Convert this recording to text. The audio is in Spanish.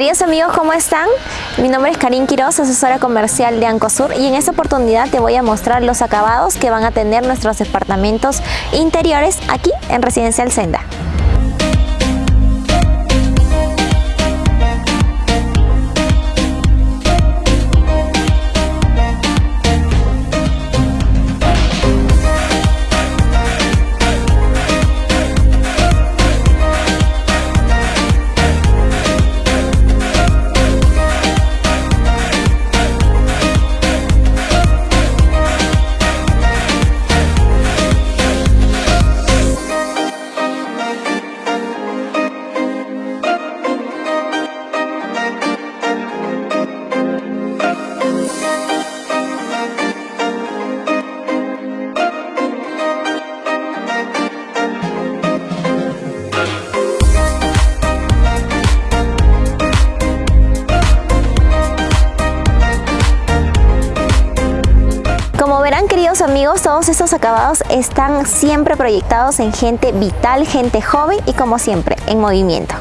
Queridos amigos, ¿cómo están? Mi nombre es Karin Quiroz, asesora comercial de Ancosur y en esta oportunidad te voy a mostrar los acabados que van a tener nuestros departamentos interiores aquí en Residencial Senda. Queridos amigos, todos estos acabados están siempre proyectados en gente vital, gente joven y como siempre, en movimiento.